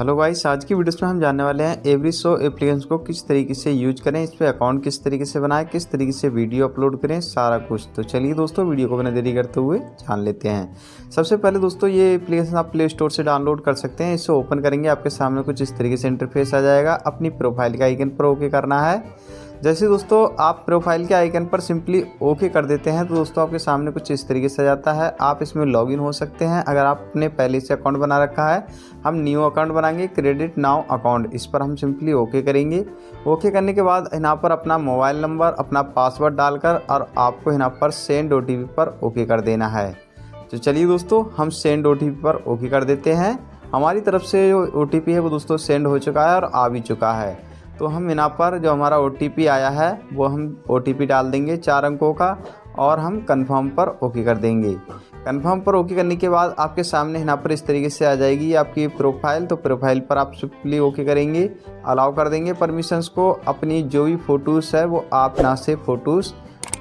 Hello guys, आज की videos में हम जानने वाले हैं एवरी शो एप्लीकेशन को किस तरीके से यूज़ करें, इस पर अकाउंट किस तरीके से बनाएँ, किस तरीके से वीडियो अपलोड करें, सारा कुछ। तो चलिए दोस्तों वीडियो को बिना देरी करते हुए जान लेते हैं। सबसे पहले दोस्तों, ये एप्लीकेशन आप प्ले स्टोर से डाउनलोड कर सकते हैं। इसे ओपन करेंगे, आपके सामने कुछ इस तरीके से इंटरफेस आ जाएगा। अपनी प्रोफ़ाइल का आइकन पर ओके करना है। जैसे दोस्तों, आप प्रोफ़ाइल के आइकन पर सिंपली ओके कर देते हैं तो दोस्तों आपके सामने कुछ इस तरीके से जाता है। आप इसमें लॉगिन हो सकते हैं। अगर आपने पहले से अकाउंट बना रखा है, हम न्यू अकाउंट बनाएँगे क्रेडिट नाउ अकाउंट इस पर हम सिंपली ओके करेंगे। ओके करने के बाद यहाँ पर अपना मोबाइल नंबर अपना पासवर्ड डालकर और आपको यहाँ पर सेंड ओटीपी पर ओके कर देना है। तो चलिए दोस्तों, हम सेंड ओटीपी पर ओके कर देते हैं। हमारी तरफ़ से जो ओटीपी है, वो दोस्तों सेंड हो चुका है और आ भी चुका है। तो हम यहाँ पर जो हमारा ओटीपी आया है, वो हम ओटीपी डाल देंगे चार अंकों का और हम कन्फर्म पर ओके कर देंगे। कन्फर्म पर ओके करने के बाद आपके सामने यहाँ पर इस तरीके से आ जाएगी आपकी प्रोफ़ाइल तो प्रोफ़ाइल पर आप सिंपली ओके करेंगे अलाउ कर देंगे परमिशंस को। अपनी जो भी फ़ोटोज़ है, वो आप यहाँ से फ़ोटोज़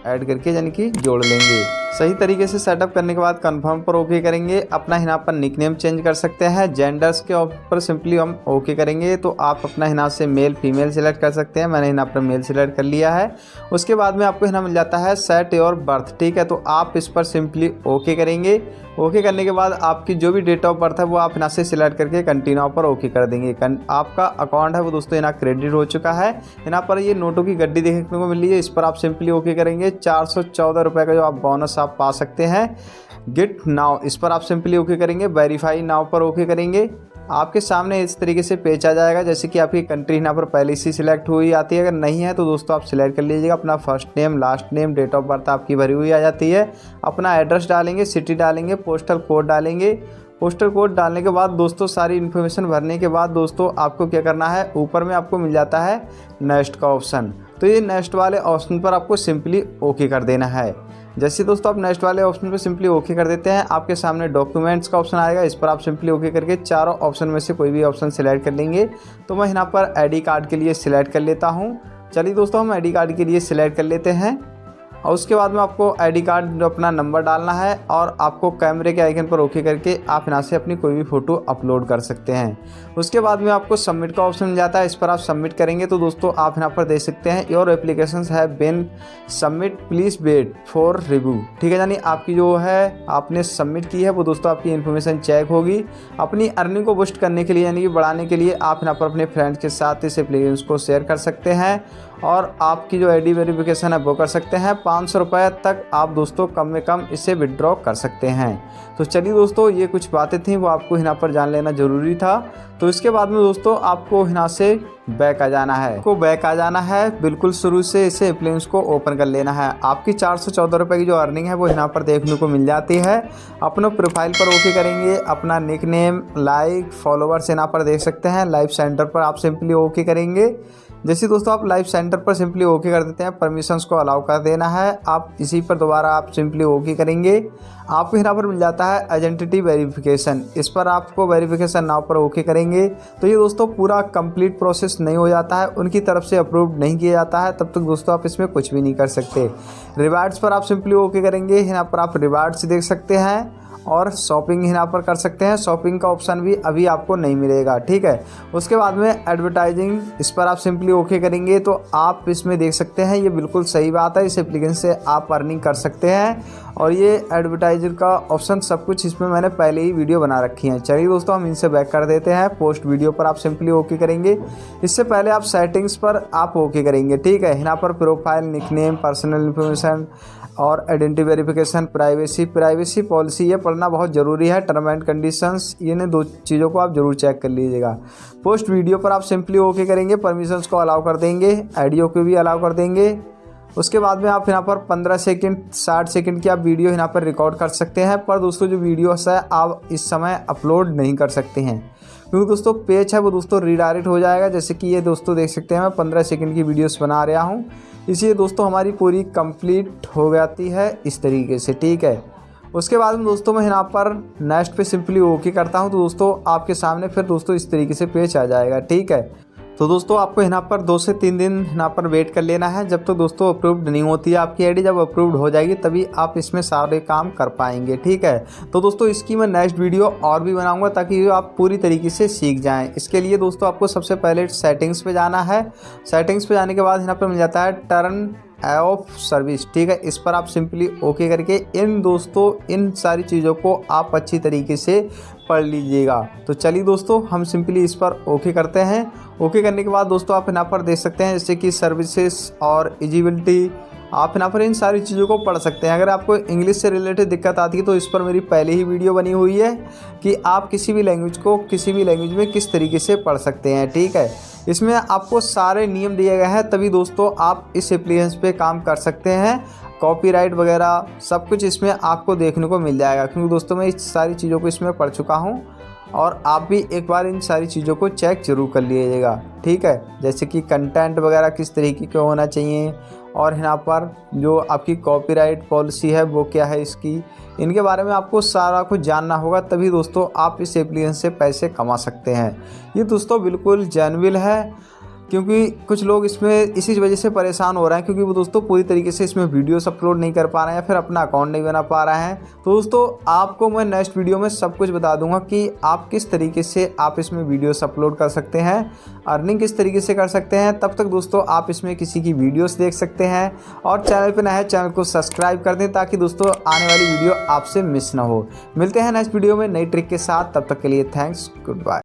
ऐड करके यानी कि जोड़ लेंगे। सही तरीके से सेटअप करने के बाद कंफर्म पर ओके करेंगे। अपना यहाँ पर निकनेम चेंज कर सकते हैं। जेंडर्स के ऊपर सिंपली हम ओके करेंगे। तो आप अपना यहाँ से मेल फीमेल सिलेक्ट कर सकते हैं। मैंने यहाँ पर मेल सिलेक्ट कर लिया है। उसके बाद में आपको यहाँ मिल जाता है सेट योर बर्थ ठीक है। तो आप इस पर सिंपली ओके करेंगे। ओके करने के बाद आपकी जो भी डेट ऑफ़ बर्थ है, वो आप यहाँ से सिलेक्ट करके कंटिन्यू पर ओके कर देंगे। आपका अकाउंट है, वो दोस्तों, यहाँ क्रेडिट हो चुका है। यहाँ पर ये नोटों की गड्डी देखने को मिल है। इस पर आप सिंपली ओके करेंगे। चार सौ का जो आप बोनस आप पा सकते हैं। गेट नाव इस पर आप सिंपली ओके करेंगे वेरीफाई नाव पर ओके करेंगे। आपके सामने इस तरीके से पेज आ जाएगा, जैसे कि आपकी कंट्री यहाँ पर पहले से सिलेक्ट हुई आती है। अगर नहीं है तो दोस्तों आप सिलेक्ट कर लीजिएगा, अपना first name last name date of birth आपकी भरी हुई आ जाती है। अपना एड्रेस डालेंगे सिटी डालेंगे पोस्टल कोड डालेंगे। पोस्टल कोड डालने के बाद दोस्तों सारी इन्फॉर्मेशन भरने के बाद दोस्तों आपको क्या करना है? ऊपर में आपको मिल जाता है नेक्स्ट का ऑप्शन तो ये नेक्स्ट वाले ऑप्शन पर आपको सिंपली ओके कर देना है। जैसे दोस्तों, आप नेक्स्ट वाले ऑप्शन पर सिंपली ओके कर देते हैं, आपके सामने डॉक्यूमेंट्स का ऑप्शन आएगा। इस पर आप सिंपली ओके करके चारों ऑप्शन में से कोई भी ऑप्शन सिलेक्ट कर लेंगे। तो मैं यहाँ पर आई कार्ड के लिए सिलेक्ट कर लेता हूँ। चलिए दोस्तों, हम आईडी कार्ड के लिए सिलेक्ट कर लेते हैं। और उसके बाद में आपको आईडी कार्ड अपना नंबर डालना है और आपको कैमरे के आइकन पर ओके करके आप यहाँ से अपनी कोई भी फ़ोटो अपलोड कर सकते हैं। उसके बाद में आपको सबमिट का ऑप्शन मिल जाता है, इस पर आप सबमिट करेंगे तो दोस्तों आप यहाँ पर देख सकते हैं your application has been submit please wait for review ठीक है, यानी आपकी जो है, आपने सबमिट की है, वो दोस्तों आपकी इन्फॉर्मेशन चेक होगी। अपनी अर्निंग को बुस्ट करने के लिए, यानी कि बढ़ाने के लिए आप यहाँ पर अपने फ्रेंड्स के साथ इस एप्लीकेशन को शेयर कर सकते हैं और आपकी जो आईडी वेरिफिकेशन है वो कर सकते हैं। पाँच सौ रुपये तक आप दोस्तों कम में कम इसे विड्रॉ कर सकते हैं। तो चलिए दोस्तों, ये कुछ बातें थी, वो आपको यहाँ पर जान लेना ज़रूरी था। तो इसके बाद में दोस्तों, आपको यहाँ से बैक आ जाना है। को बैक आ जाना है, बिल्कुल शुरू से इसे एप्लीकेंस को ओपन कर लेना है। आपकी चार सौ चौदह रुपये की जो अर्निंग है, वो यहाँ पर देखने को मिल जाती है। अपने प्रोफ़ाइल पर ओके करेंगे, अपना निक नेम लाइक फॉलोवर्स यहाँ पर देख सकते हैं। लाइव सेंटर पर आप सिंपली ओके करेंगे। जैसे दोस्तों, आप लाइव सेंटर पर सिंपली ओके कर देते हैं परमिशंस को अलाउ कर देना है। आप इसी पर दोबारा आप सिंपली ओके करेंगे। आपको यहाँ पर मिल जाता है आइडेंटिटी वेरिफिकेशन इस पर आपको वेरिफिकेशन नाव पर ओके करेंगे। तो ये दोस्तों, पूरा कंप्लीट प्रोसेस नहीं हो जाता है। उनकी तरफ़ से अप्रूव नहीं किया जाता है। तब तक दोस्तों, आप इसमें कुछ भी नहीं कर सकते। रिवार्ड्स पर आप सिंपली ओके करेंगे। यहाँ पर आप रिवार्ड्स देख सकते हैं। और शॉपिंग यहाँ पर कर सकते हैं। शॉपिंग का ऑप्शन भी अभी आपको नहीं मिलेगा, ठीक है? उसके बाद में एडवर्टाइजिंग इस पर आप सिंपली ओके करेंगे तो आप इसमें देख सकते हैं, ये बिल्कुल सही बात है। इस एप्लीकेशन से आप अर्निंग कर सकते हैं और ये एडवर्टाइजर का ऑप्शन सब कुछ इसमें मैंने पहले ही वीडियो बना रखी है। चलिए दोस्तों, हम इनसे बैक कर देते हैं। पोस्ट वीडियो पर आप सिंपली ओके करेंगे। इससे पहले आप सेटिंग्स पर आप ओके करेंगे, ठीक है? यहाँ पर प्रोफ़ाइल निकनेम पर्सनल इन्फॉर्मेशन और identity verification privacy privacy policy ये पढ़ना बहुत ज़रूरी है टर्म एंड कंडीशंस ये ने दो चीज़ों को आप ज़रूर चेक कर लीजिएगा। पोस्ट वीडियो पर आप सिंपली ओके करेंगे परमिशंस को अलाउ कर देंगे आइडियो को भी अलाउ कर देंगे। उसके बाद में आप यहाँ पर 15 सेकंड 60 सेकंड की आप वीडियो यहाँ पर रिकॉर्ड कर सकते हैं, पर दोस्तों जो वीडियोस है, आप इस समय अपलोड नहीं कर सकते हैं। क्योंकि दोस्तों पेज है, वो दोस्तों रीडायरेक्ट हो जाएगा, जैसे कि ये दोस्तों देख सकते हैं, मैं पंद्रह सेकेंड की वीडियोस बना रहा हूँ। इसलिए दोस्तों हमारी पूरी कंप्लीट हो जाती है इस तरीके से, ठीक है? उसके बाद में दोस्तों मैं यहाँ पर नेक्स्ट पे सिंपली ओके करता हूँ। तो दोस्तों, आपके सामने फिर दोस्तों इस तरीके से पेज आ जाएगा, ठीक है? तो दोस्तों, आपको यहाँ पर दो से तीन दिन यहाँ पर वेट कर लेना है। जब तक तो दोस्तों अप्रूव्ड नहीं होती है आपकी आईडी जब अप्रूव्ड हो जाएगी, तभी आप इसमें सारे काम कर पाएँगे, ठीक है? तो दोस्तों, इसकी मैं नेक्स्ट वीडियो और भी बनाऊँगा ताकि आप पूरी तरीके से सीख जाएँ। इसके लिए दोस्तों, आपको सबसे पहले सेटिंग्स पर जाना है। सेटिंग्स पर जाने के बाद यहाँ पर मिल जाता है टर्न ऑफ़ सर्विस ठीक है? इस पर आप सिंपली ओके करके इन दोस्तों, इन सारी चीज़ों को आप अच्छी तरीके से पढ़ लीजिएगा। तो चलिए दोस्तों, हम सिंपली इस पर ओके करते हैं। ओके करने के बाद दोस्तों, आप यहाँ पर देख सकते हैं जैसे कि सर्विसेज़ और एजिबिलिटी आप यहाँ पर इन सारी चीज़ों को पढ़ सकते हैं। अगर आपको इंग्लिश से रिलेटेड दिक्कत आती है तो इस पर मेरी पहले ही वीडियो बनी हुई है कि आप किसी भी लैंग्वेज को किसी भी लैंग्वेज में किस तरीके से पढ़ सकते हैं, ठीक है? इसमें आपको सारे नियम दिए गए हैं, तभी दोस्तों आप इस एप्लीकेशन पे काम कर सकते हैं। कॉपीराइट वगैरह सब कुछ इसमें आपको देखने को मिल जाएगा, क्योंकि दोस्तों मैं इस सारी चीज़ों को इसमें पढ़ चुका हूँ और आप भी एक बार इन सारी चीज़ों को चेक ज़रूर कर लीजिएगा, ठीक है? जैसे कि कंटेंट वगैरह किस तरीके का होना चाहिए और यहाँ पर जो आपकी कॉपीराइट पॉलिसी है, वो क्या है इसकी, इनके बारे में आपको सारा कुछ जानना होगा, तभी दोस्तों आप इस एप्लीकेशन से पैसे कमा सकते हैं। ये दोस्तों बिल्कुल जैनविल है क्योंकि कुछ लोग इसमें, इसी वजह से परेशान हो रहे हैं क्योंकि वो दोस्तों पूरी तरीके से इसमें वीडियोस अपलोड नहीं कर पा रहे हैं या फिर अपना अकाउंट नहीं बना पा रहे हैं। तो दोस्तों, आपको मैं नेक्स्ट वीडियो में सब कुछ बता दूँगा कि आप किस तरीके से आप इसमें वीडियोस अपलोड कर सकते हैं अर्निंग किस तरीके से कर सकते हैं। तब तक दोस्तों, आप इसमें किसी की वीडियोस देख सकते हैं और चैनल पर नए चैनल को सब्सक्राइब कर दें ताकि दोस्तों आने वाली वीडियो आपसे मिस ना हो। मिलते हैं नेक्स्ट वीडियो में नई ट्रिक के साथ। तब तक के लिए थैंक्स गुड बाय